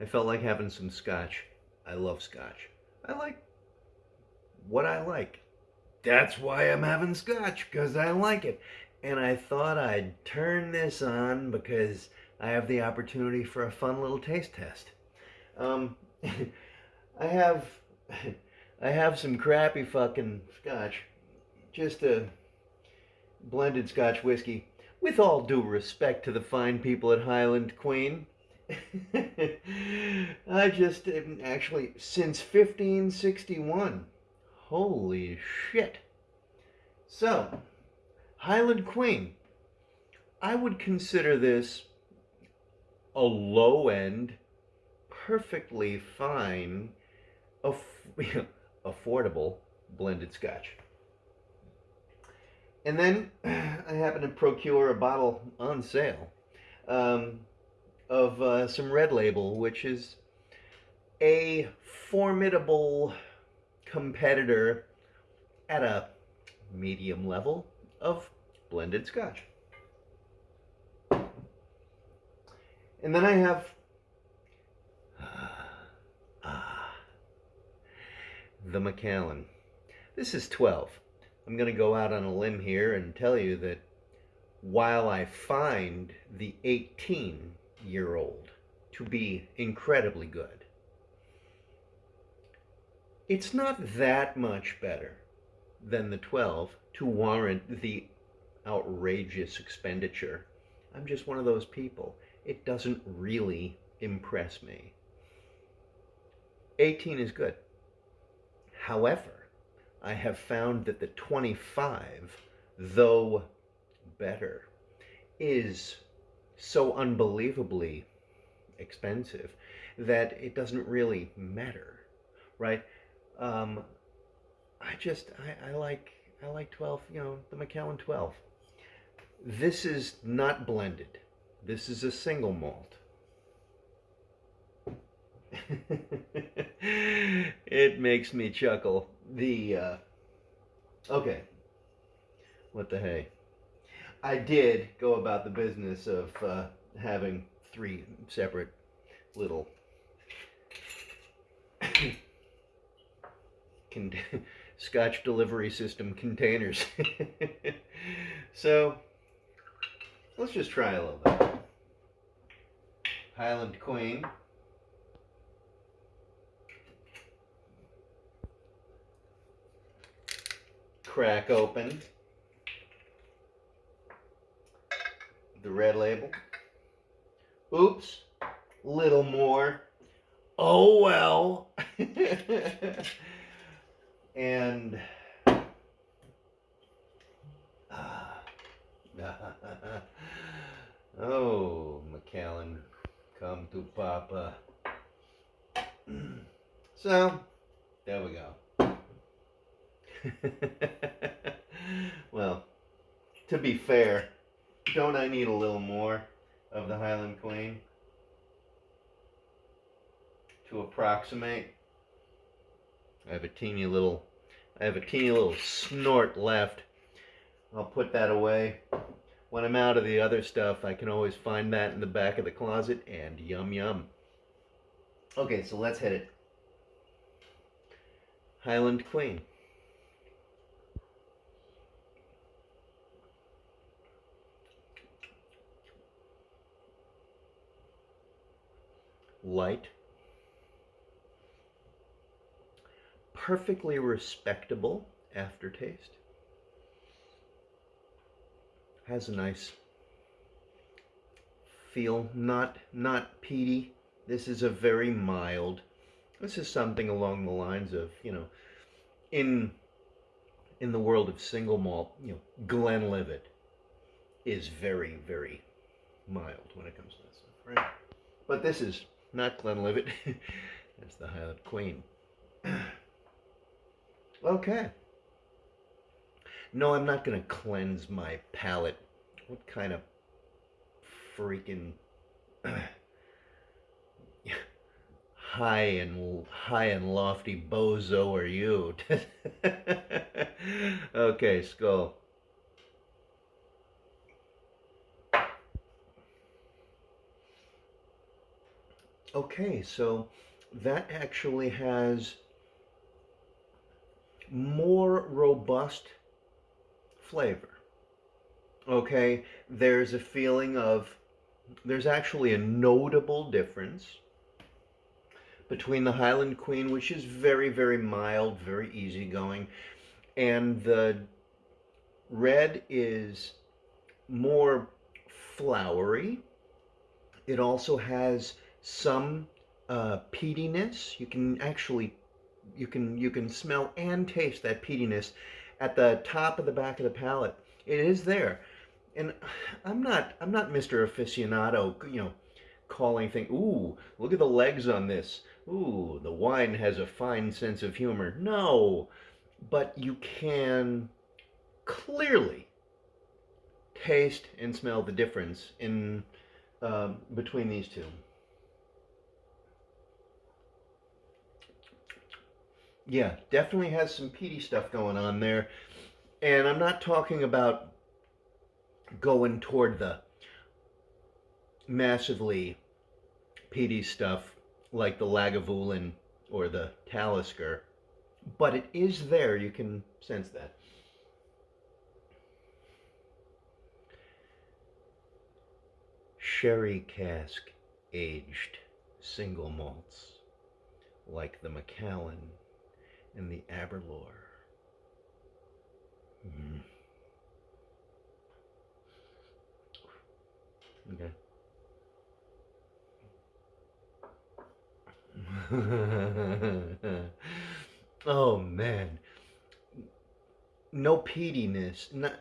I felt like having some scotch. I love scotch. I like what I like. That's why I'm having scotch, because I like it. And I thought I'd turn this on because I have the opportunity for a fun little taste test. Um, I have, I have some crappy fucking scotch, just a blended scotch whiskey. With all due respect to the fine people at Highland Queen, I just actually since 1561. Holy shit. So, Highland Queen. I would consider this a low end, perfectly fine, aff- affordable blended scotch. And then I happened to procure a bottle on sale um, of uh, some Red Label, which is a formidable competitor at a medium level of blended scotch. And then I have ah, the Macallan. This is 12. I'm going to go out on a limb here and tell you that while I find the 18 year old to be incredibly good, it's not that much better than the 12 to warrant the outrageous expenditure. I'm just one of those people. It doesn't really impress me. 18 is good. However, I have found that the 25, though better, is so unbelievably expensive that it doesn't really matter, right? Um, I just I, I like I like 12, you know, the Macallan 12. This is not blended. This is a single malt. it makes me chuckle. The uh, okay, what the hey? I did go about the business of uh, having three separate little scotch delivery system containers. so let's just try a little bit. Highland Queen. Crack open the red label. Oops, little more. Oh well. and ah, oh, Macallan, come to Papa. so, there we go. well, to be fair, don't I need a little more of the Highland Queen to approximate? I have a teeny little, I have a teeny little snort left. I'll put that away. When I'm out of the other stuff, I can always find that in the back of the closet and yum yum. Okay, so let's hit it. Highland Queen. Light. Perfectly respectable aftertaste. Has a nice feel, not not peaty. This is a very mild. This is something along the lines of, you know, in in the world of single malt, you know, Glenlivet is very, very mild when it comes to that stuff, right? But this is not Glenlivet. That's the Highland Queen. okay. No, I'm not going to cleanse my palate. What kind of freaking high and high and lofty bozo are you? okay, skull. Okay, so that actually has more robust flavor. Okay, there's a feeling of, there's actually a notable difference between the Highland Queen, which is very, very mild, very easygoing, and the red is more flowery. It also has some uh, peatiness. You can actually you can you can smell and taste that peatiness at the top of the back of the palate. It is there, and I'm not I'm not Mr. Aficionado, you know, calling thing. Ooh, look at the legs on this. Ooh, the wine has a fine sense of humor. No, but you can clearly taste and smell the difference in um, between these two. Yeah, definitely has some peaty stuff going on there. And I'm not talking about going toward the massively peaty stuff like the Lagavulin or the Talisker, but it is there. You can sense that. Sherry cask aged single malts like the Macallan and the Aberlour. Mm. Okay. oh man. No peatiness. Not,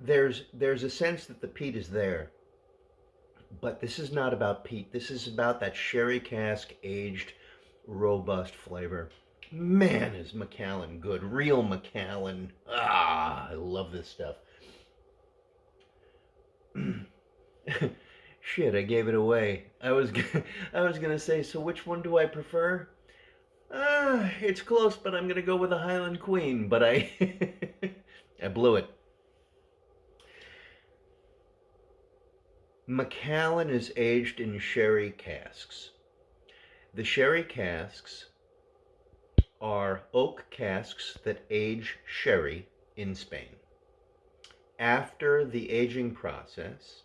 there's there's a sense that the peat is there. But this is not about peat. This is about that sherry cask aged robust flavor. Man, is Macallan good. Real Macallan. Ah, I love this stuff. Shit, I gave it away. I was gonna, I was gonna say, so which one do I prefer? Ah, it's close, but I'm gonna go with the Highland Queen. But I, I blew it. Macallan is aged in sherry casks. The sherry casks are oak casks that age sherry in Spain. After the aging process,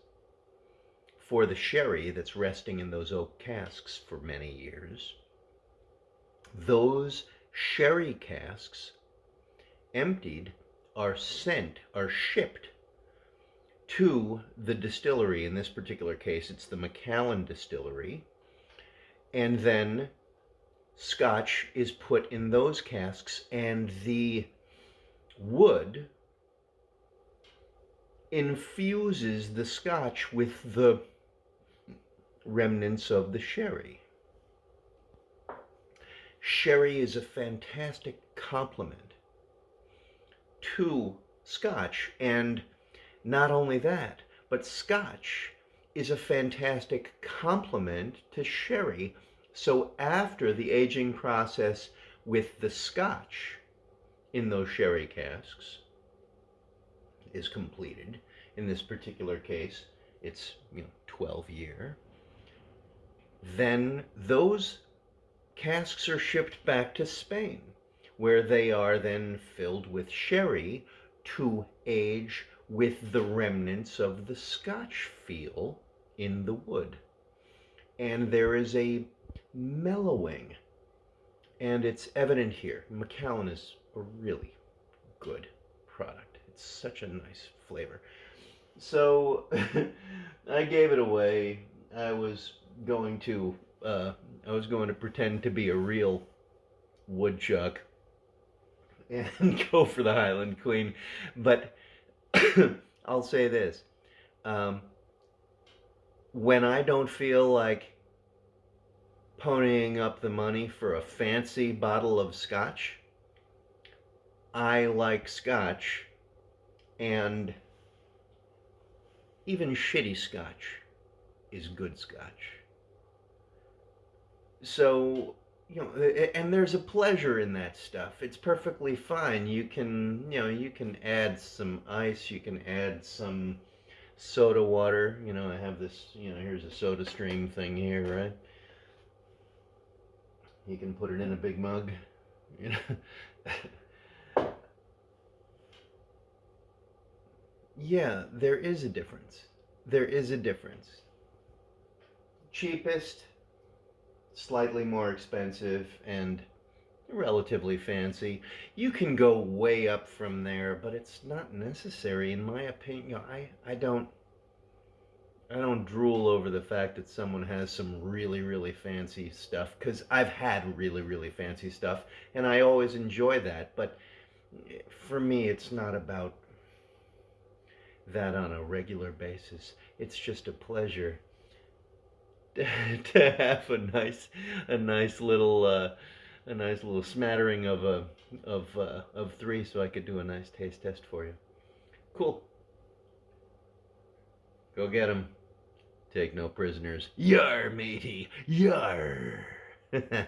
for the sherry that's resting in those oak casks for many years, those sherry casks emptied are sent, are shipped to the distillery. In this particular case, it's the Macallan Distillery. And then scotch is put in those casks and the wood infuses the scotch with the remnants of the sherry. Sherry is a fantastic complement to scotch and not only that, but scotch is a fantastic complement to sherry so after the aging process with the scotch in those sherry casks is completed, in this particular case, it's you know 12 year, then those casks are shipped back to Spain, where they are then filled with sherry to age with the remnants of the Scotch feel in the wood. And there is a mellowing. And it's evident here. Macallan is a really good product. It's such a nice flavor. So I gave it away. I was going to uh, I was going to pretend to be a real woodchuck and go for the Highland Queen. But I'll say this. Um, when I don't feel like ponying up the money for a fancy bottle of scotch. I like scotch, and even shitty scotch is good scotch. So, you know, and there's a pleasure in that stuff. It's perfectly fine. You can, you know, you can add some ice, you can add some soda water. You know, I have this, you know, here's a soda stream thing here, right? You can put it in a big mug. You know. yeah, there is a difference. There is a difference. Cheapest, slightly more expensive, and relatively fancy. You can go way up from there, but it's not necessary in my opinion. I I don't I don't drool over the fact that someone has some really really fancy stuff cuz I've had really really fancy stuff and I always enjoy that, but for me it's not about that on a regular basis. It's just a pleasure to have a nice a nice little uh, a nice little smattering of a of uh, of three, so I could do a nice taste test for you. Cool. Go get him. Take no prisoners. Yar, matey. Yar.